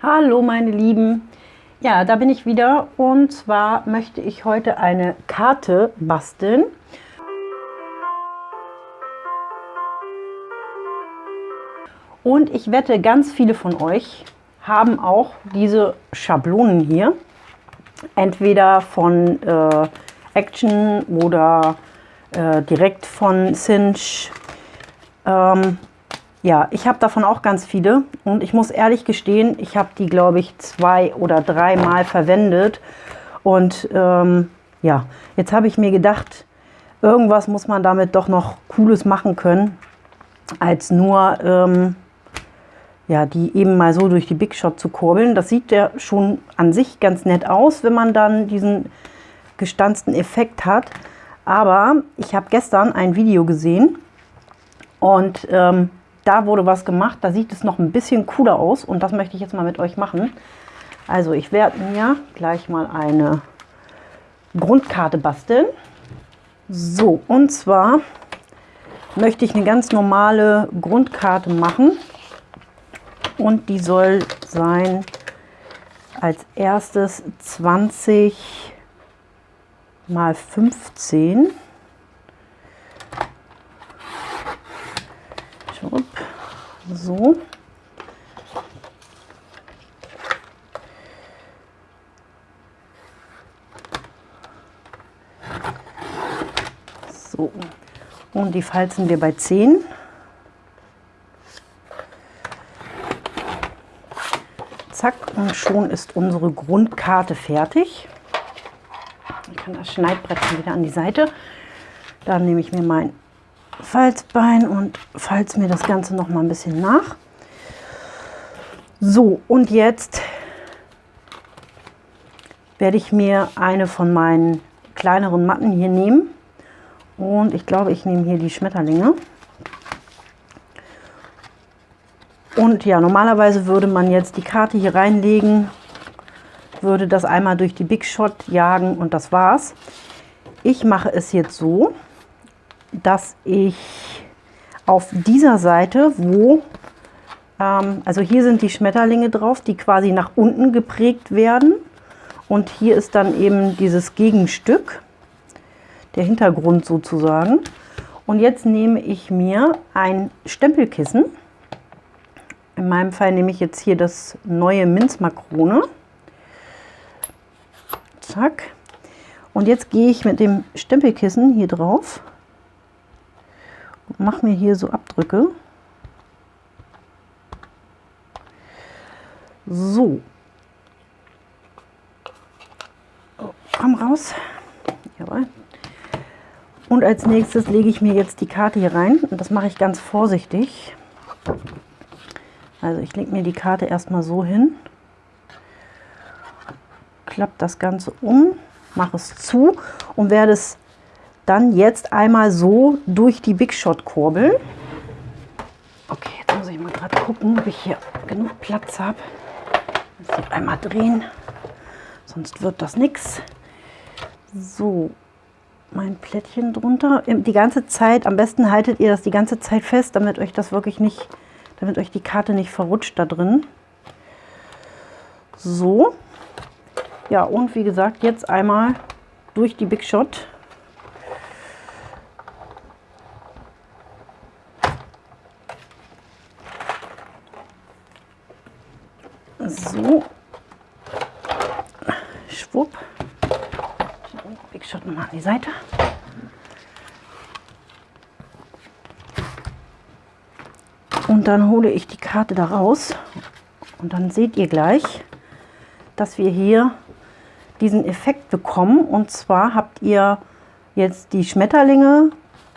Hallo meine Lieben, ja da bin ich wieder und zwar möchte ich heute eine Karte basteln. Und ich wette, ganz viele von euch haben auch diese Schablonen hier. Entweder von äh, Action oder äh, direkt von Cinch. Ähm, ja, ich habe davon auch ganz viele und ich muss ehrlich gestehen, ich habe die, glaube ich, zwei oder dreimal verwendet. Und ähm, ja, jetzt habe ich mir gedacht, irgendwas muss man damit doch noch Cooles machen können, als nur ähm, ja, die eben mal so durch die Big Shot zu kurbeln. Das sieht ja schon an sich ganz nett aus, wenn man dann diesen gestanzten Effekt hat. Aber ich habe gestern ein Video gesehen und ähm, da wurde was gemacht, da sieht es noch ein bisschen cooler aus und das möchte ich jetzt mal mit euch machen. Also ich werde mir gleich mal eine Grundkarte basteln. So, und zwar möchte ich eine ganz normale Grundkarte machen und die soll sein als erstes 20 mal 15 So. So. Und die falzen wir bei 10. Zack, und schon ist unsere Grundkarte fertig. Ich kann das Schneidbrettchen wieder an die Seite. Dann nehme ich mir mein Falzbein und falze mir das Ganze noch mal ein bisschen nach. So, und jetzt werde ich mir eine von meinen kleineren Matten hier nehmen. Und ich glaube, ich nehme hier die Schmetterlinge. Und ja, normalerweise würde man jetzt die Karte hier reinlegen, würde das einmal durch die Big Shot jagen und das war's. Ich mache es jetzt so, dass ich auf dieser Seite, wo, ähm, also hier sind die Schmetterlinge drauf, die quasi nach unten geprägt werden. Und hier ist dann eben dieses Gegenstück, der Hintergrund sozusagen. Und jetzt nehme ich mir ein Stempelkissen. In meinem Fall nehme ich jetzt hier das neue Minzmakrone. Zack. Und jetzt gehe ich mit dem Stempelkissen hier drauf mache mir hier so Abdrücke. So. Komm raus. Jawohl. Und als nächstes lege ich mir jetzt die Karte hier rein. Und das mache ich ganz vorsichtig. Also ich lege mir die Karte erstmal so hin. Klappe das Ganze um, mache es zu und werde es dann jetzt einmal so durch die Big Shot kurbeln. Okay, jetzt muss ich mal gerade gucken, ob ich hier genug Platz habe. Jetzt einmal drehen, sonst wird das nichts. So, mein Plättchen drunter. Die ganze Zeit, am besten haltet ihr das die ganze Zeit fest, damit euch das wirklich nicht, damit euch die Karte nicht verrutscht da drin. So. Ja, und wie gesagt, jetzt einmal durch die Big Shot. So. Schwupp. Big Shot nochmal an die Seite. Und dann hole ich die Karte da raus. Und dann seht ihr gleich, dass wir hier diesen Effekt bekommen. Und zwar habt ihr jetzt die Schmetterlinge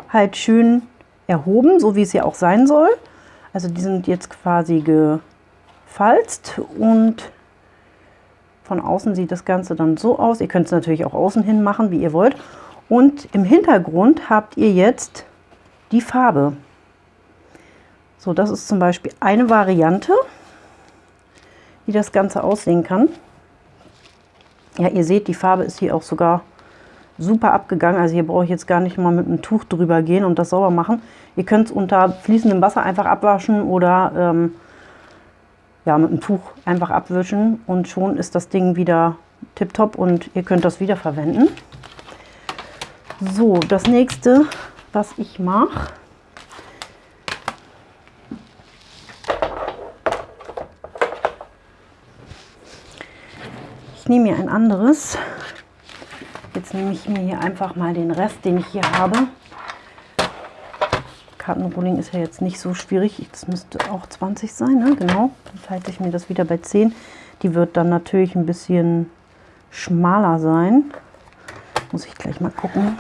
halt schön erhoben, so wie es ja auch sein soll. Also die sind jetzt quasi ge falzt und von außen sieht das Ganze dann so aus. Ihr könnt es natürlich auch außen hin machen, wie ihr wollt. Und im Hintergrund habt ihr jetzt die Farbe. So, das ist zum Beispiel eine Variante, wie das Ganze aussehen kann. Ja, ihr seht, die Farbe ist hier auch sogar super abgegangen. Also hier brauche ich jetzt gar nicht mal mit einem Tuch drüber gehen und das sauber machen. Ihr könnt es unter fließendem Wasser einfach abwaschen oder ähm, ja, mit dem Tuch einfach abwischen und schon ist das Ding wieder tipptopp und ihr könnt das wieder verwenden. So, das nächste, was ich mache, ich nehme mir ein anderes. Jetzt nehme ich mir hier einfach mal den Rest, den ich hier habe. Kartenrolling ist ja jetzt nicht so schwierig. Das müsste auch 20 sein, ne? genau. Dann halte ich mir das wieder bei 10. Die wird dann natürlich ein bisschen schmaler sein. Muss ich gleich mal gucken,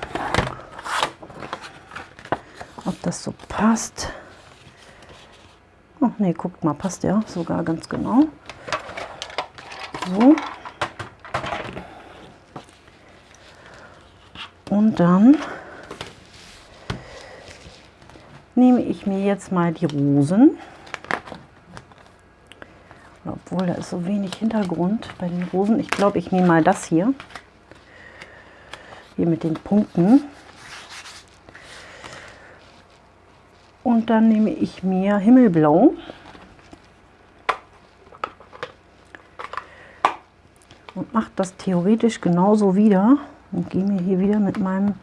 das so passt. Oh, ne, guckt mal, passt ja sogar ganz genau. So. Und dann nehme ich mir jetzt mal die Rosen. Obwohl, da ist so wenig Hintergrund bei den Rosen. Ich glaube, ich nehme mal das hier. Hier mit den Punkten. Dann nehme ich mir Himmelblau. Und mache das theoretisch genauso wieder. Und gehe mir hier wieder mit meinem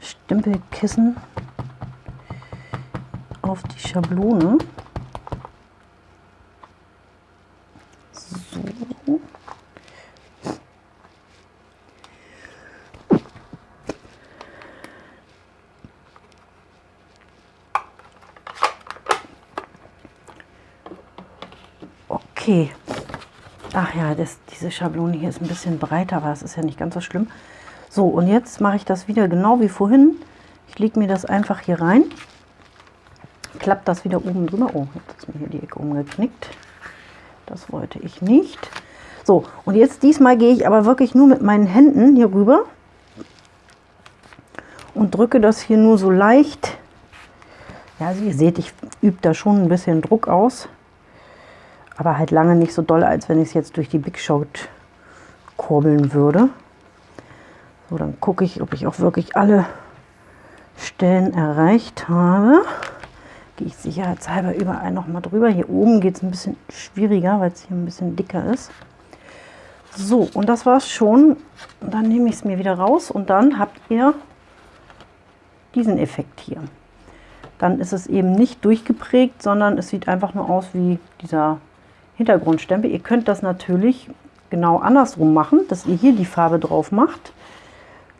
Stempelkissen auf die Schablone. So. Okay. Ach ja, das, diese Schablone hier ist ein bisschen breiter, aber das ist ja nicht ganz so schlimm. So, und jetzt mache ich das wieder genau wie vorhin. Ich lege mir das einfach hier rein, klappt das wieder oben drüber. Oh, jetzt ist mir hier die Ecke umgeknickt. Das wollte ich nicht. So, und jetzt diesmal gehe ich aber wirklich nur mit meinen Händen hier rüber und drücke das hier nur so leicht. Ja, also ihr seht, ich übe da schon ein bisschen Druck aus, aber halt lange nicht so doll, als wenn ich es jetzt durch die Big Shot kurbeln würde. So, dann gucke ich, ob ich auch wirklich alle Stellen erreicht habe. Gehe ich sicherheitshalber überall noch mal drüber. Hier oben geht es ein bisschen schwieriger, weil es hier ein bisschen dicker ist. So, und das war es schon. Dann nehme ich es mir wieder raus und dann habt ihr diesen Effekt hier. Dann ist es eben nicht durchgeprägt, sondern es sieht einfach nur aus wie dieser Hintergrundstempel. Ihr könnt das natürlich genau andersrum machen, dass ihr hier die Farbe drauf macht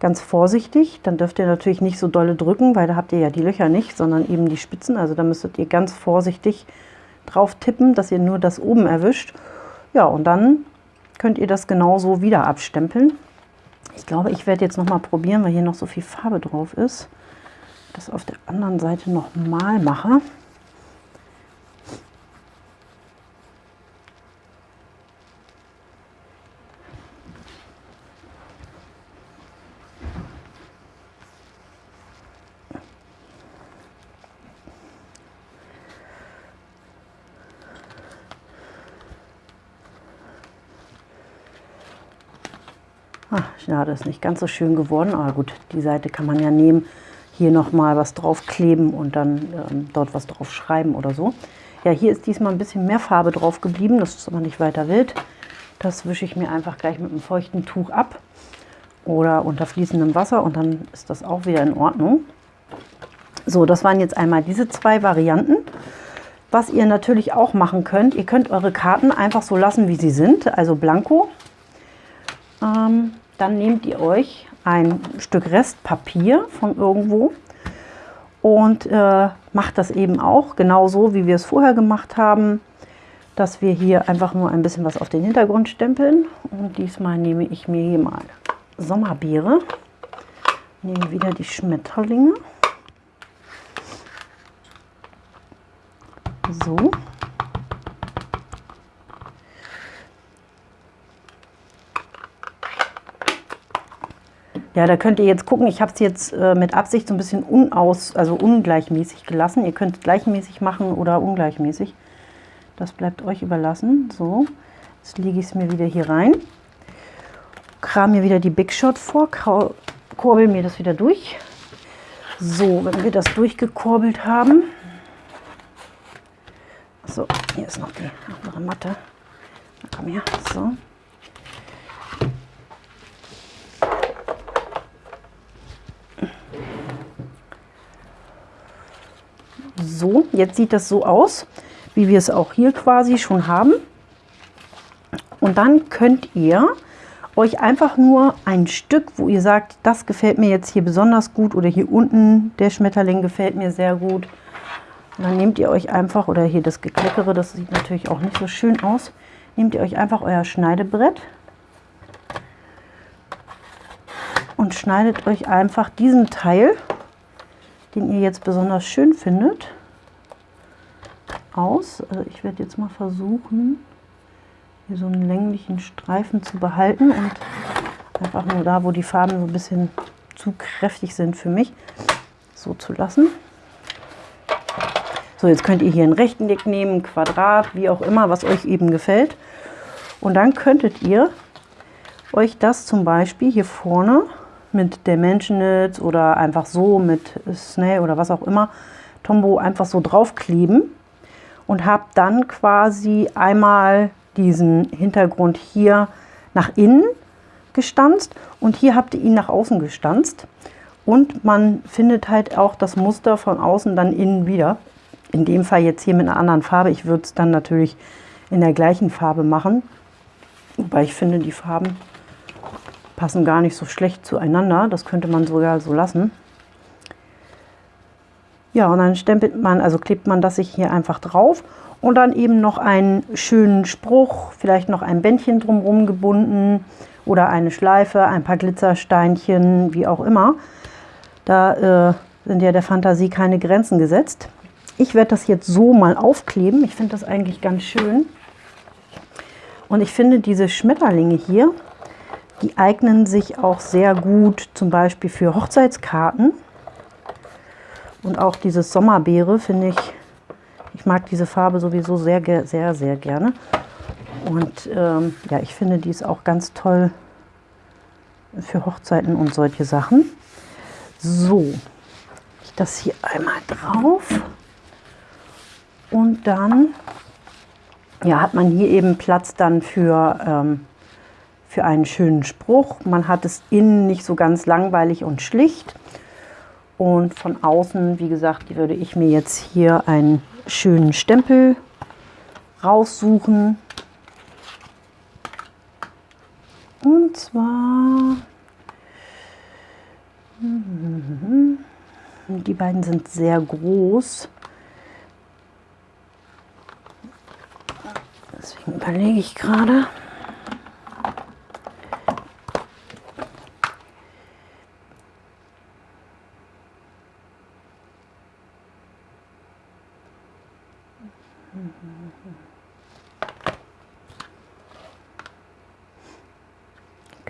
ganz vorsichtig. Dann dürft ihr natürlich nicht so dolle drücken, weil da habt ihr ja die Löcher nicht, sondern eben die Spitzen. Also da müsstet ihr ganz vorsichtig drauf tippen, dass ihr nur das oben erwischt. Ja, und dann könnt ihr das genauso wieder abstempeln. Ich glaube, ich werde jetzt noch mal probieren, weil hier noch so viel Farbe drauf ist, das auf der anderen Seite noch mal mache. Ah, schade, ist nicht ganz so schön geworden, aber gut, die Seite kann man ja nehmen, hier nochmal was drauf kleben und dann ähm, dort was drauf schreiben oder so. Ja, hier ist diesmal ein bisschen mehr Farbe drauf geblieben, das ist aber nicht weiter wild. Das wische ich mir einfach gleich mit einem feuchten Tuch ab oder unter fließendem Wasser und dann ist das auch wieder in Ordnung. So, das waren jetzt einmal diese zwei Varianten. Was ihr natürlich auch machen könnt, ihr könnt eure Karten einfach so lassen, wie sie sind, also blanko. Dann nehmt ihr euch ein Stück Restpapier von irgendwo und äh, macht das eben auch genauso, wie wir es vorher gemacht haben, dass wir hier einfach nur ein bisschen was auf den Hintergrund stempeln. Und diesmal nehme ich mir hier mal Sommerbeere, nehme wieder die Schmetterlinge. So. Ja, da könnt ihr jetzt gucken, ich habe es jetzt äh, mit Absicht so ein bisschen unaus, also ungleichmäßig gelassen. Ihr könnt gleichmäßig machen oder ungleichmäßig. Das bleibt euch überlassen. So, jetzt lege ich es mir wieder hier rein. Kram mir wieder die Big Shot vor, kurbel mir das wieder durch. So, wenn wir das durchgekurbelt haben, So, hier ist noch die andere Matte. Komm her. So. So, jetzt sieht das so aus, wie wir es auch hier quasi schon haben. Und dann könnt ihr euch einfach nur ein Stück, wo ihr sagt, das gefällt mir jetzt hier besonders gut oder hier unten der Schmetterling gefällt mir sehr gut. Und dann nehmt ihr euch einfach, oder hier das Gekleckere, das sieht natürlich auch nicht so schön aus, nehmt ihr euch einfach euer Schneidebrett und schneidet euch einfach diesen Teil, den ihr jetzt besonders schön findet, aus. Also ich werde jetzt mal versuchen, hier so einen länglichen Streifen zu behalten und einfach nur da, wo die Farben so ein bisschen zu kräftig sind für mich, so zu lassen. So, jetzt könnt ihr hier ein Rechteck nehmen, Quadrat, wie auch immer, was euch eben gefällt. Und dann könntet ihr euch das zum Beispiel hier vorne mit Dimensionals oder einfach so mit Snail oder was auch immer, Tombow einfach so draufkleben und habt dann quasi einmal diesen Hintergrund hier nach innen gestanzt und hier habt ihr ihn nach außen gestanzt. Und man findet halt auch das Muster von außen dann innen wieder. In dem Fall jetzt hier mit einer anderen Farbe. Ich würde es dann natürlich in der gleichen Farbe machen. Wobei ich finde, die Farben passen gar nicht so schlecht zueinander. Das könnte man sogar so lassen. Ja, und dann stempelt man, also klebt man das sich hier einfach drauf und dann eben noch einen schönen Spruch, vielleicht noch ein Bändchen drumherum gebunden oder eine Schleife, ein paar Glitzersteinchen, wie auch immer. Da äh, sind ja der Fantasie keine Grenzen gesetzt. Ich werde das jetzt so mal aufkleben. Ich finde das eigentlich ganz schön. Und ich finde diese Schmetterlinge hier, die eignen sich auch sehr gut zum Beispiel für Hochzeitskarten. Und auch dieses Sommerbeere finde ich ich mag diese Farbe sowieso sehr, sehr, sehr gerne. Und ähm, ja, ich finde, die ist auch ganz toll für Hochzeiten und solche Sachen. So, ich das hier einmal drauf. Und dann ja, hat man hier eben Platz dann für, ähm, für einen schönen Spruch. Man hat es innen nicht so ganz langweilig und schlicht. Und von außen, wie gesagt, würde ich mir jetzt hier einen schönen Stempel raussuchen. Und zwar, die beiden sind sehr groß. Deswegen überlege ich gerade.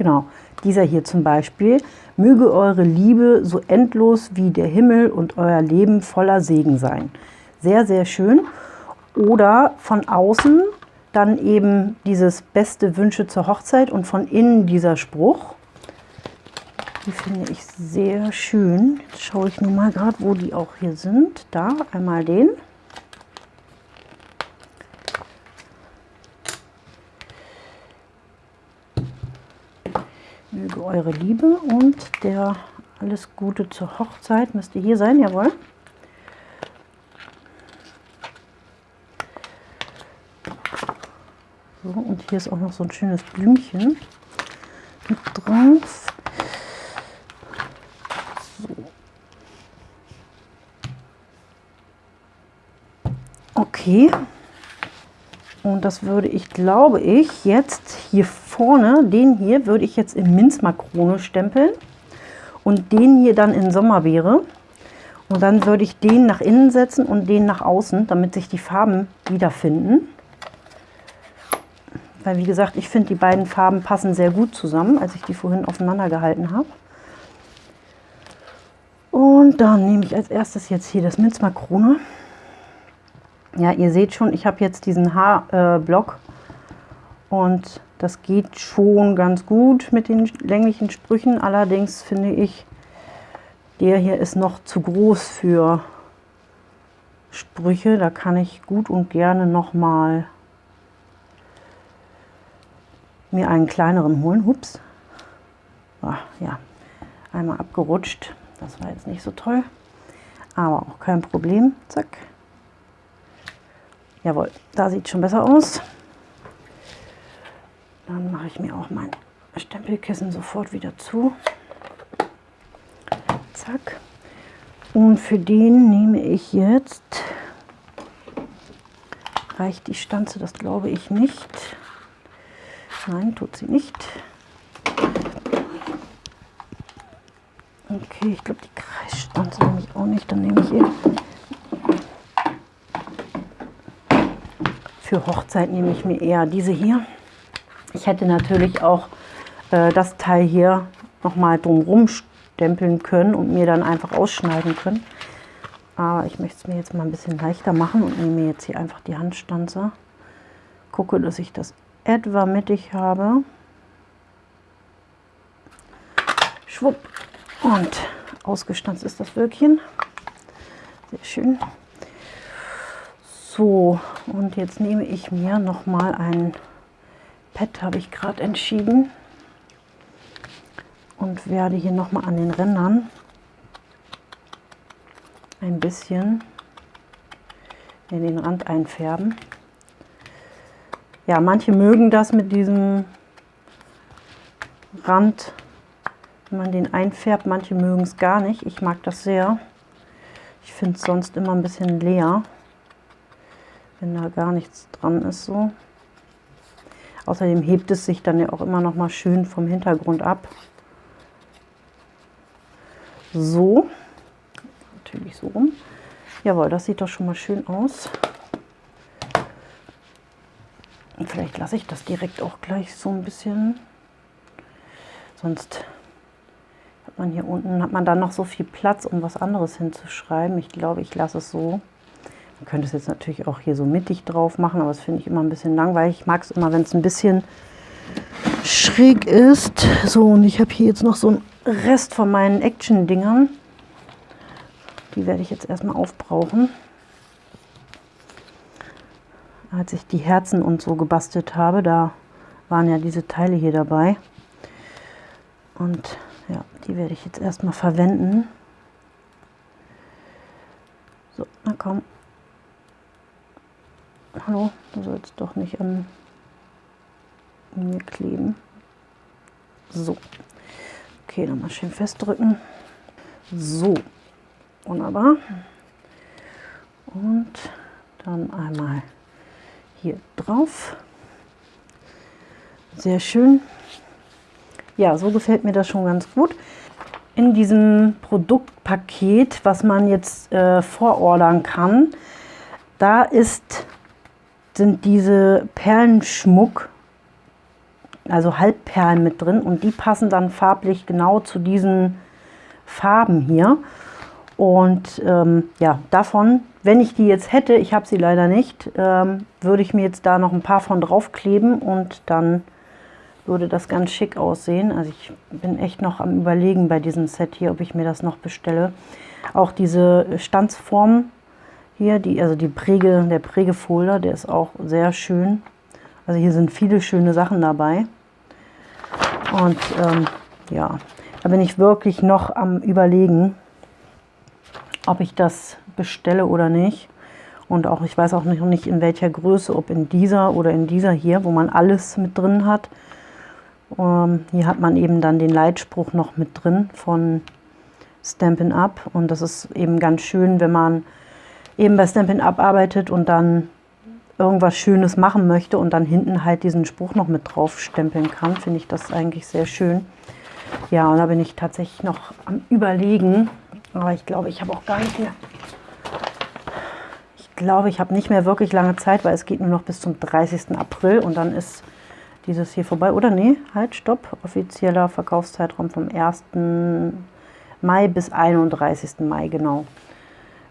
Genau, dieser hier zum Beispiel. Möge eure Liebe so endlos wie der Himmel und euer Leben voller Segen sein. Sehr, sehr schön. Oder von außen dann eben dieses beste Wünsche zur Hochzeit und von innen dieser Spruch. Die finde ich sehr schön. Jetzt schaue ich nur mal gerade, wo die auch hier sind. Da, einmal den. Möge eure Liebe und der alles Gute zur Hochzeit müsste hier sein, jawohl. So, und hier ist auch noch so ein schönes Blümchen mit drauf. So. Okay. Und das würde ich, glaube ich, jetzt hier vorne, den hier, würde ich jetzt in Minzmakrone stempeln und den hier dann in Sommerbeere. Und dann würde ich den nach innen setzen und den nach außen, damit sich die Farben wiederfinden. Weil wie gesagt, ich finde die beiden Farben passen sehr gut zusammen, als ich die vorhin aufeinander gehalten habe. Und dann nehme ich als erstes jetzt hier das Minzmakrone. Ja, ihr seht schon, ich habe jetzt diesen Haarblock äh, und das geht schon ganz gut mit den länglichen Sprüchen. Allerdings finde ich, der hier ist noch zu groß für Sprüche. Da kann ich gut und gerne noch mal mir einen kleineren holen. Hups. Ach, ja, einmal abgerutscht. Das war jetzt nicht so toll. Aber auch kein Problem. Zack. Jawohl, da sieht schon besser aus. Dann mache ich mir auch mein Stempelkissen sofort wieder zu. Zack. Und für den nehme ich jetzt, reicht die Stanze, das glaube ich nicht. Nein, tut sie nicht. Okay, ich glaube die Kreisstanze nehme ich auch nicht, dann nehme ich ihr. Für Hochzeit nehme ich mir eher diese hier. Ich hätte natürlich auch äh, das Teil hier nochmal drumherum stempeln können und mir dann einfach ausschneiden können. Aber ich möchte es mir jetzt mal ein bisschen leichter machen und nehme jetzt hier einfach die Handstanze. Gucke, dass ich das etwa mittig habe. Schwupp. Und ausgestanzt ist das Wölkchen. Sehr schön. So, und jetzt nehme ich mir noch mal ein Pad, habe ich gerade entschieden und werde hier noch mal an den Rändern ein bisschen in den Rand einfärben. Ja, manche mögen das mit diesem Rand, wenn man den einfärbt, manche mögen es gar nicht. Ich mag das sehr. Ich finde es sonst immer ein bisschen leer, wenn da gar nichts dran ist so. Außerdem hebt es sich dann ja auch immer noch mal schön vom Hintergrund ab. So, natürlich so rum. Jawohl, das sieht doch schon mal schön aus. Und vielleicht lasse ich das direkt auch gleich so ein bisschen. Sonst hat man hier unten, hat man dann noch so viel Platz, um was anderes hinzuschreiben. Ich glaube, ich lasse es so. Man könnte es jetzt natürlich auch hier so mittig drauf machen, aber das finde ich immer ein bisschen langweilig. Ich mag es immer, wenn es ein bisschen schräg ist. So, und ich habe hier jetzt noch so einen Rest von meinen Action-Dingern. Die werde ich jetzt erstmal aufbrauchen. Als ich die Herzen und so gebastelt habe, da waren ja diese Teile hier dabei. Und ja, die werde ich jetzt erstmal verwenden. So, na komm. Hallo, du sollst doch nicht an mir kleben. So. Okay, nochmal schön festdrücken. So, wunderbar. Und dann einmal hier drauf. Sehr schön. Ja, so gefällt mir das schon ganz gut. In diesem Produktpaket, was man jetzt äh, vorordern kann, da ist, sind diese Perlenschmuck also Halbperlen mit drin und die passen dann farblich genau zu diesen Farben hier. Und ähm, ja, davon, wenn ich die jetzt hätte, ich habe sie leider nicht, ähm, würde ich mir jetzt da noch ein paar von draufkleben und dann würde das ganz schick aussehen. Also ich bin echt noch am überlegen bei diesem Set hier, ob ich mir das noch bestelle. Auch diese Stanzform hier, die, also die Präge, der Prägefolder, der ist auch sehr schön. Also hier sind viele schöne Sachen dabei. Und ähm, ja, da bin ich wirklich noch am überlegen, ob ich das bestelle oder nicht. Und auch, ich weiß auch noch nicht in welcher Größe, ob in dieser oder in dieser hier, wo man alles mit drin hat. Ähm, hier hat man eben dann den Leitspruch noch mit drin von Stampin' Up. Und das ist eben ganz schön, wenn man eben bei Stampin' Up arbeitet und dann irgendwas Schönes machen möchte und dann hinten halt diesen Spruch noch mit drauf stempeln kann, finde ich das eigentlich sehr schön. Ja, und da bin ich tatsächlich noch am Überlegen, aber ich glaube, ich habe auch gar nicht mehr, ich glaube, ich habe nicht mehr wirklich lange Zeit, weil es geht nur noch bis zum 30. April und dann ist dieses hier vorbei. Oder nee, halt, stopp, offizieller Verkaufszeitraum vom 1. Mai bis 31. Mai, genau.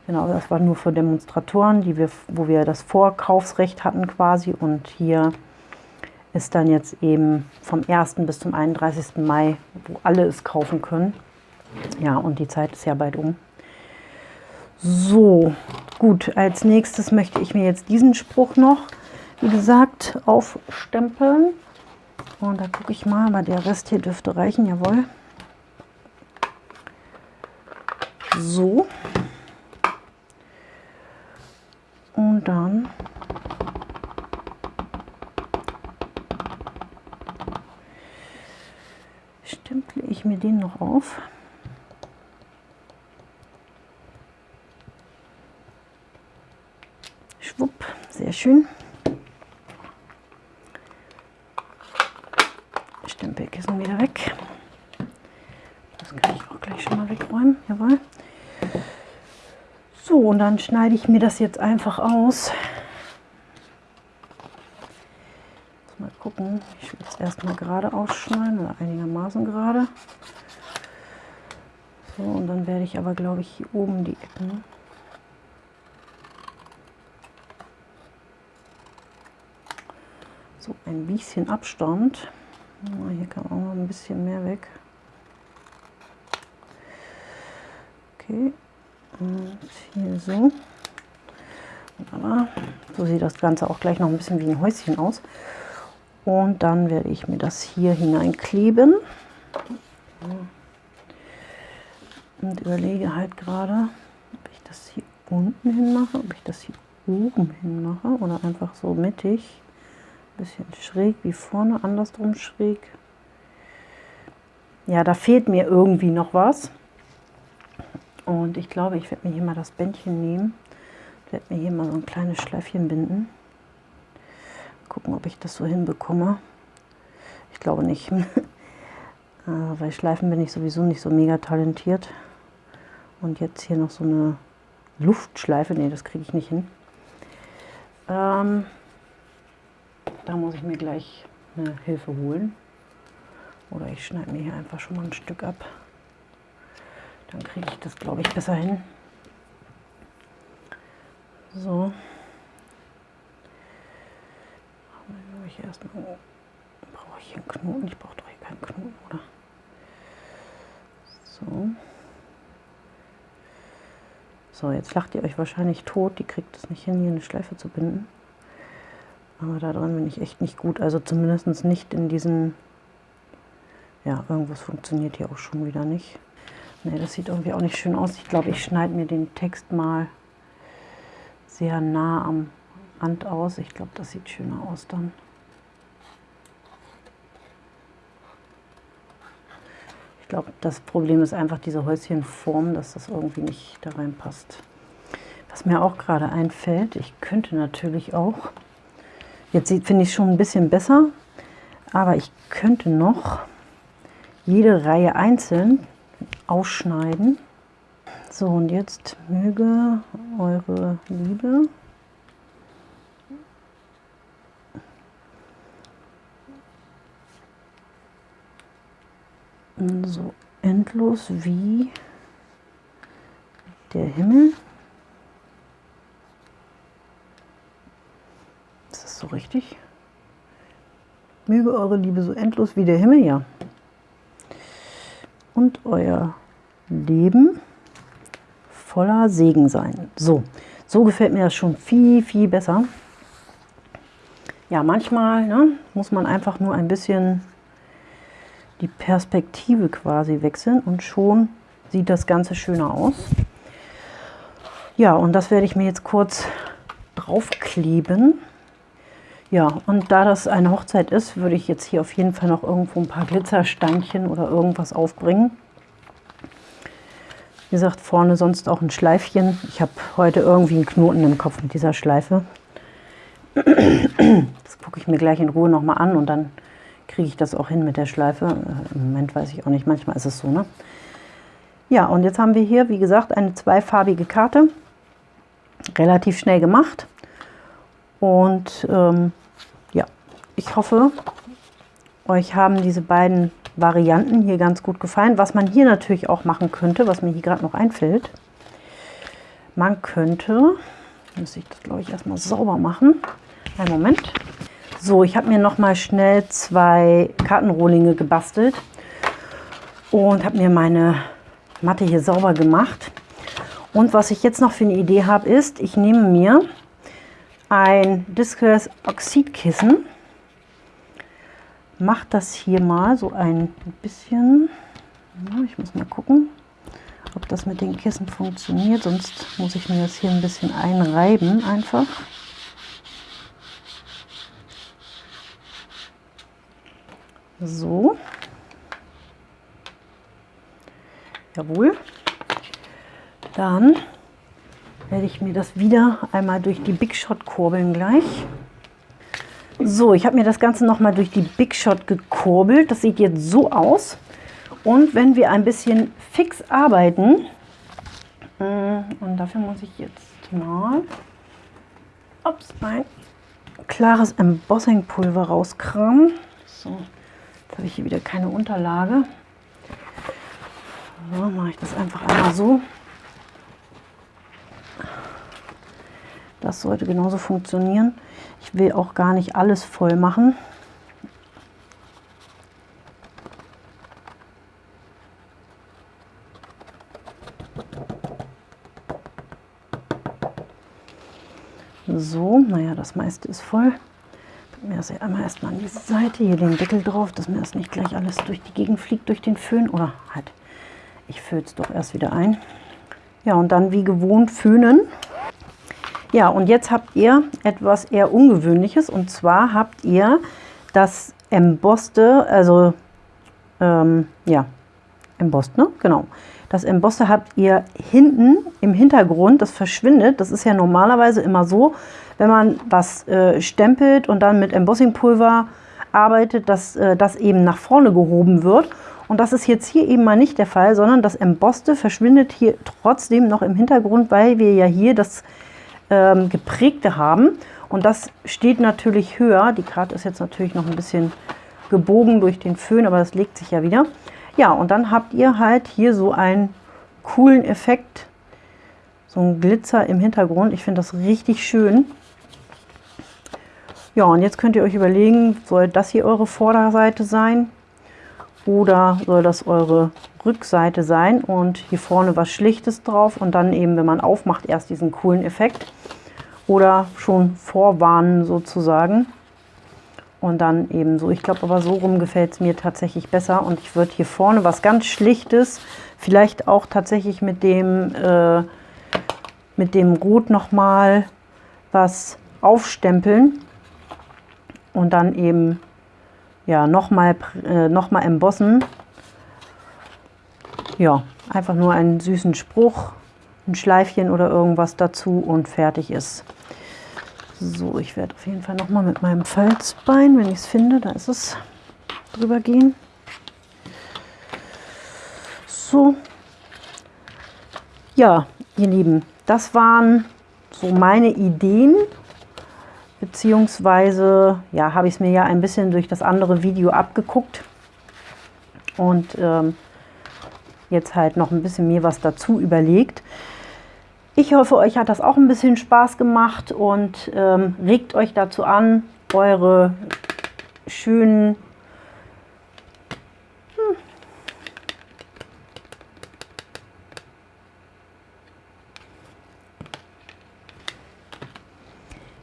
Genau, das war nur für Demonstratoren, die wir, wo wir das Vorkaufsrecht hatten quasi. Und hier ist dann jetzt eben vom 1. bis zum 31. Mai, wo alle es kaufen können. Ja, und die Zeit ist ja bald um. So, Gut, als nächstes möchte ich mir jetzt diesen Spruch noch, wie gesagt, aufstempeln. Und da gucke ich mal, aber der Rest hier dürfte reichen, jawohl. So. Und dann stemple ich mir den noch auf. Schwupp, sehr schön. Stempelkissen wieder weg. Das kann ich auch gleich schon mal wegräumen. Jawohl. Und dann schneide ich mir das jetzt einfach aus. Mal gucken. Ich will es erstmal gerade ausschneiden oder einigermaßen gerade. So, und dann werde ich aber, glaube ich, hier oben die Ecken so ein bisschen Abstand. Hier kann auch noch ein bisschen mehr weg. Okay, und hier so. So sieht das Ganze auch gleich noch ein bisschen wie ein Häuschen aus. Und dann werde ich mir das hier hineinkleben. Und überlege halt gerade, ob ich das hier unten hin mache, ob ich das hier oben hin mache oder einfach so mittig. Ein bisschen schräg wie vorne, andersrum schräg. Ja, da fehlt mir irgendwie noch was. Und ich glaube, ich werde mir hier mal das Bändchen nehmen. Ich werde mir hier mal so ein kleines Schleifchen binden. Gucken, ob ich das so hinbekomme. Ich glaube nicht. Äh, weil Schleifen bin ich sowieso nicht so mega talentiert. Und jetzt hier noch so eine Luftschleife. Ne, das kriege ich nicht hin. Ähm, da muss ich mir gleich eine Hilfe holen. Oder ich schneide mir hier einfach schon mal ein Stück ab. Dann kriege ich das, glaube ich, besser hin. So. Erstmal. Brauche ich hier einen Knoten? Ich brauche doch hier keinen Knoten, oder? So. So, jetzt lacht ihr euch wahrscheinlich tot. Die kriegt es nicht hin, hier eine Schleife zu binden. Aber da dran bin ich echt nicht gut. Also zumindest nicht in diesen... Ja, irgendwas funktioniert hier auch schon wieder nicht. Ne, das sieht irgendwie auch nicht schön aus. Ich glaube, ich schneide mir den Text mal sehr nah am Rand aus. Ich glaube, das sieht schöner aus dann. Ich glaube, das Problem ist einfach diese Häuschenform, dass das irgendwie nicht da reinpasst. Was mir auch gerade einfällt, ich könnte natürlich auch, jetzt finde ich schon ein bisschen besser, aber ich könnte noch jede Reihe einzeln ausschneiden. So, und jetzt möge eure Liebe so endlos wie der Himmel. Ist das so richtig? Möge eure Liebe so endlos wie der Himmel, ja. Und euer Leben voller Segen sein. So, so gefällt mir das schon viel, viel besser. Ja, manchmal ne, muss man einfach nur ein bisschen die Perspektive quasi wechseln und schon sieht das Ganze schöner aus. Ja, und das werde ich mir jetzt kurz draufkleben. Ja, und da das eine Hochzeit ist, würde ich jetzt hier auf jeden Fall noch irgendwo ein paar Glitzersteinchen oder irgendwas aufbringen. Wie gesagt, vorne sonst auch ein Schleifchen. Ich habe heute irgendwie einen Knoten im Kopf mit dieser Schleife. Das gucke ich mir gleich in Ruhe nochmal an und dann kriege ich das auch hin mit der Schleife. Im Moment weiß ich auch nicht, manchmal ist es so. Ne? Ja, und jetzt haben wir hier, wie gesagt, eine zweifarbige Karte. Relativ schnell gemacht. Und ähm, ja, ich hoffe, euch haben diese beiden Varianten hier ganz gut gefallen. Was man hier natürlich auch machen könnte, was mir hier gerade noch einfällt, man könnte, muss ich das glaube ich erstmal sauber machen. Einen Moment. So, ich habe mir noch mal schnell zwei Kartenrohlinge gebastelt und habe mir meine Matte hier sauber gemacht. Und was ich jetzt noch für eine Idee habe, ist, ich nehme mir ein Discus Oxidkissen, mache das hier mal so ein bisschen, ich muss mal gucken, ob das mit den Kissen funktioniert, sonst muss ich mir das hier ein bisschen einreiben einfach. So. Jawohl. Dann werde ich mir das wieder einmal durch die Big Shot kurbeln gleich. So, ich habe mir das Ganze noch mal durch die Big Shot gekurbelt. Das sieht jetzt so aus. Und wenn wir ein bisschen fix arbeiten, mm, und dafür muss ich jetzt mal ups, ein klares Embossing-Pulver rauskramen. So, jetzt habe ich hier wieder keine Unterlage. So, mache ich das einfach einmal so. Das sollte genauso funktionieren. Ich will auch gar nicht alles voll machen. So, naja, das meiste ist voll. Packen wir das hier einmal erstmal an diese Seite, hier den Deckel drauf, dass mir das nicht gleich alles durch die Gegend fliegt, durch den Föhn. Oder halt, ich fülle es doch erst wieder ein. Ja, und dann wie gewohnt föhnen. Ja, und jetzt habt ihr etwas eher Ungewöhnliches und zwar habt ihr das Embosste, also ähm, ja, Embossed, ne? Genau. Das Embosste habt ihr hinten im Hintergrund, das verschwindet. Das ist ja normalerweise immer so, wenn man was äh, stempelt und dann mit Embossingpulver arbeitet, dass äh, das eben nach vorne gehoben wird. Und das ist jetzt hier eben mal nicht der Fall, sondern das Embosste verschwindet hier trotzdem noch im Hintergrund, weil wir ja hier das ähm, geprägte haben. Und das steht natürlich höher. Die Karte ist jetzt natürlich noch ein bisschen gebogen durch den Föhn, aber das legt sich ja wieder. Ja, und dann habt ihr halt hier so einen coolen Effekt, so ein Glitzer im Hintergrund. Ich finde das richtig schön. Ja, und jetzt könnt ihr euch überlegen, soll das hier eure Vorderseite sein oder soll das eure Rückseite sein und hier vorne was Schlichtes drauf und dann eben, wenn man aufmacht, erst diesen coolen Effekt oder schon vorwarnen sozusagen und dann eben so. Ich glaube aber so rum gefällt es mir tatsächlich besser und ich würde hier vorne was ganz Schlichtes, vielleicht auch tatsächlich mit dem, äh, mit dem Rot nochmal was aufstempeln und dann eben ja, nochmal äh, noch mal embossen. Ja, einfach nur einen süßen Spruch, ein Schleifchen oder irgendwas dazu und fertig ist. So, ich werde auf jeden Fall nochmal mit meinem Falzbein, wenn ich es finde, da ist es, drüber gehen. So. Ja, ihr Lieben, das waren so meine Ideen beziehungsweise ja, habe ich es mir ja ein bisschen durch das andere Video abgeguckt und ähm, jetzt halt noch ein bisschen mir was dazu überlegt. Ich hoffe, euch hat das auch ein bisschen Spaß gemacht und ähm, regt euch dazu an, eure schönen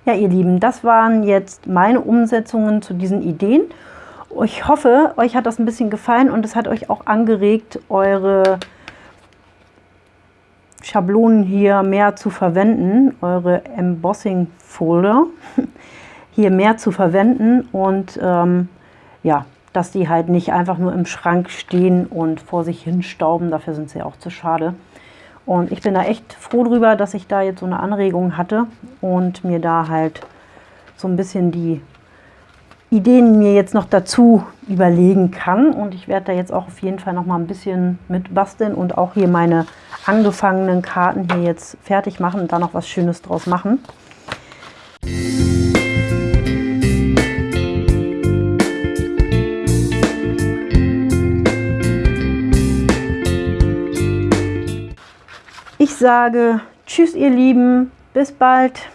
Ja, ihr Lieben, das waren jetzt meine Umsetzungen zu diesen Ideen. Ich hoffe, euch hat das ein bisschen gefallen und es hat euch auch angeregt, eure Schablonen hier mehr zu verwenden, eure Embossing Folder hier mehr zu verwenden und ähm, ja, dass die halt nicht einfach nur im Schrank stehen und vor sich hin stauben, dafür sind sie auch zu schade. Und ich bin da echt froh drüber, dass ich da jetzt so eine Anregung hatte und mir da halt so ein bisschen die Ideen mir jetzt noch dazu überlegen kann. Und ich werde da jetzt auch auf jeden Fall noch mal ein bisschen mit basteln und auch hier meine angefangenen Karten hier jetzt fertig machen und da noch was Schönes draus machen. Ich sage Tschüss, ihr Lieben. Bis bald.